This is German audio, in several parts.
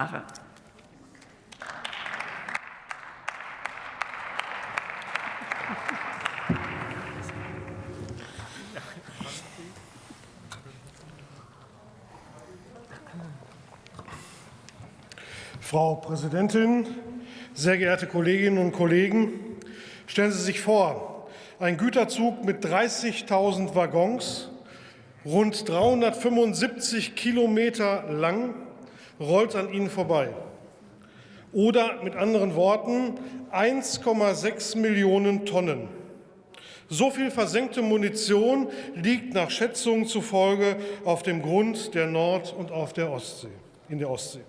Jahre. Frau Präsidentin, sehr geehrte Kolleginnen und Kollegen! Stellen Sie sich vor, ein Güterzug mit 30.000 Waggons, rund 375 Kilometer lang, rollt an Ihnen vorbei. Oder mit anderen Worten 1,6 Millionen Tonnen. So viel versenkte Munition liegt nach Schätzungen zufolge auf dem Grund der Nord- und auf der Ostsee, in der Ostsee.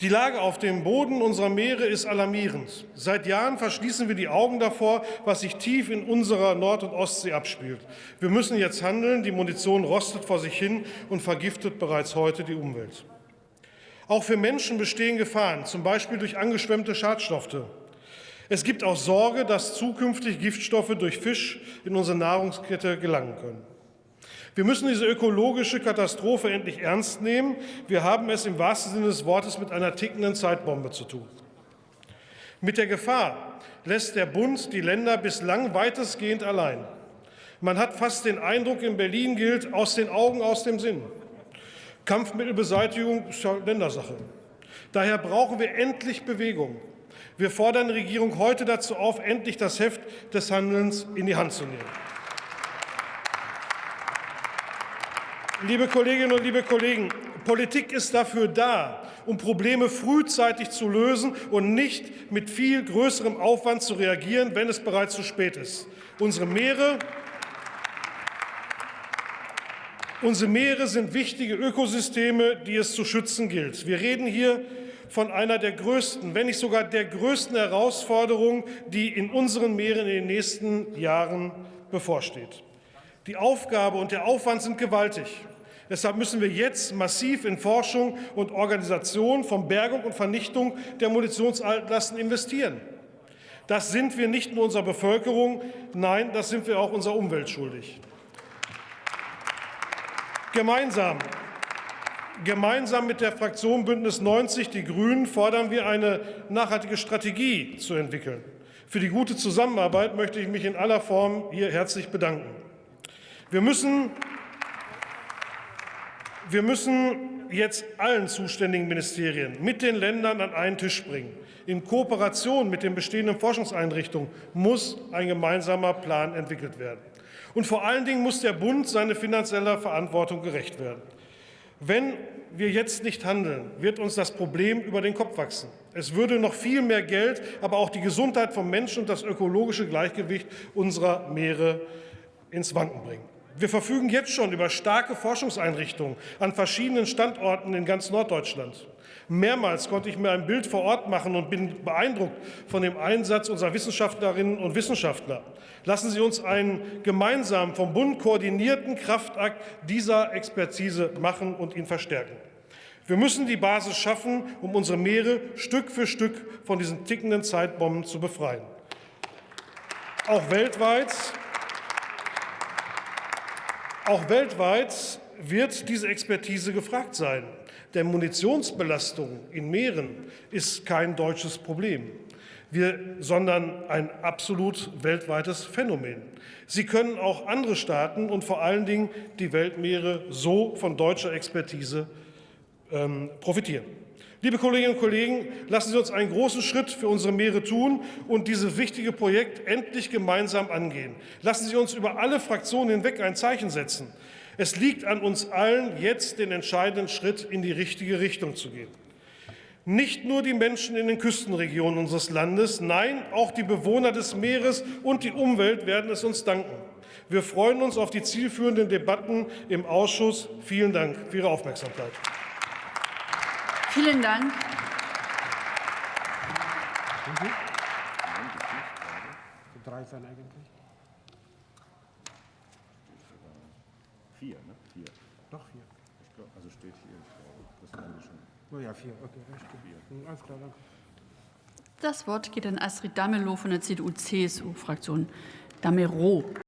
Die Lage auf dem Boden unserer Meere ist alarmierend. Seit Jahren verschließen wir die Augen davor, was sich tief in unserer Nord- und Ostsee abspielt. Wir müssen jetzt handeln. Die Munition rostet vor sich hin und vergiftet bereits heute die Umwelt. Auch für Menschen bestehen Gefahren, zum Beispiel durch angeschwemmte Schadstoffe. Es gibt auch Sorge, dass zukünftig Giftstoffe durch Fisch in unsere Nahrungskette gelangen können. Wir müssen diese ökologische Katastrophe endlich ernst nehmen. Wir haben es im wahrsten Sinne des Wortes mit einer tickenden Zeitbombe zu tun. Mit der Gefahr lässt der Bund die Länder bislang weitestgehend allein. Man hat fast den Eindruck, in Berlin gilt aus den Augen, aus dem Sinn. Kampfmittelbeseitigung ist ja Ländersache. Daher brauchen wir endlich Bewegung. Wir fordern die Regierung heute dazu auf, endlich das Heft des Handelns in die Hand zu nehmen. Liebe Kolleginnen und liebe Kollegen, Politik ist dafür da, um Probleme frühzeitig zu lösen und nicht mit viel größerem Aufwand zu reagieren, wenn es bereits zu spät ist. Unsere Meere, unsere Meere sind wichtige Ökosysteme, die es zu schützen gilt. Wir reden hier von einer der größten, wenn nicht sogar der größten Herausforderungen, die in unseren Meeren in den nächsten Jahren bevorsteht. Die Aufgabe und der Aufwand sind gewaltig. Deshalb müssen wir jetzt massiv in Forschung und Organisation von Bergung und Vernichtung der Munitionsaltlasten investieren. Das sind wir nicht nur unserer Bevölkerung, nein, das sind wir auch unserer Umwelt schuldig. Gemeinsam, gemeinsam mit der Fraktion Bündnis 90 Die Grünen fordern wir eine nachhaltige Strategie zu entwickeln. Für die gute Zusammenarbeit möchte ich mich in aller Form hier herzlich bedanken. Wir müssen, wir müssen jetzt allen zuständigen Ministerien mit den Ländern an einen Tisch bringen. In Kooperation mit den bestehenden Forschungseinrichtungen muss ein gemeinsamer Plan entwickelt werden. Und vor allen Dingen muss der Bund seiner finanzieller Verantwortung gerecht werden. Wenn wir jetzt nicht handeln, wird uns das Problem über den Kopf wachsen. Es würde noch viel mehr Geld, aber auch die Gesundheit von Menschen und das ökologische Gleichgewicht unserer Meere ins Wanken bringen. Wir verfügen jetzt schon über starke Forschungseinrichtungen an verschiedenen Standorten in ganz Norddeutschland. Mehrmals konnte ich mir ein Bild vor Ort machen und bin beeindruckt von dem Einsatz unserer Wissenschaftlerinnen und Wissenschaftler. Lassen Sie uns einen gemeinsam vom Bund koordinierten Kraftakt dieser Expertise machen und ihn verstärken. Wir müssen die Basis schaffen, um unsere Meere Stück für Stück von diesen tickenden Zeitbomben zu befreien. Auch weltweit auch weltweit wird diese Expertise gefragt sein. Denn Munitionsbelastung in Meeren ist kein deutsches Problem, sondern ein absolut weltweites Phänomen. Sie können auch andere Staaten und vor allen Dingen die Weltmeere so von deutscher Expertise ähm, profitieren. Liebe Kolleginnen und Kollegen, lassen Sie uns einen großen Schritt für unsere Meere tun und dieses wichtige Projekt endlich gemeinsam angehen. Lassen Sie uns über alle Fraktionen hinweg ein Zeichen setzen. Es liegt an uns allen, jetzt den entscheidenden Schritt in die richtige Richtung zu gehen. Nicht nur die Menschen in den Küstenregionen unseres Landes, nein, auch die Bewohner des Meeres und die Umwelt werden es uns danken. Wir freuen uns auf die zielführenden Debatten im Ausschuss. Vielen Dank für Ihre Aufmerksamkeit. Vielen Dank. Drei sein eigentlich? Vier, ne? Vier. Doch vier. Ich glaub, also steht hier, das kann ich schon. Oh ja, vier. Okay, alles klar. Hm, Alles klar, danke. Das Wort geht an Astrid Damelow von der CDU-CSU-Fraktion. Damero.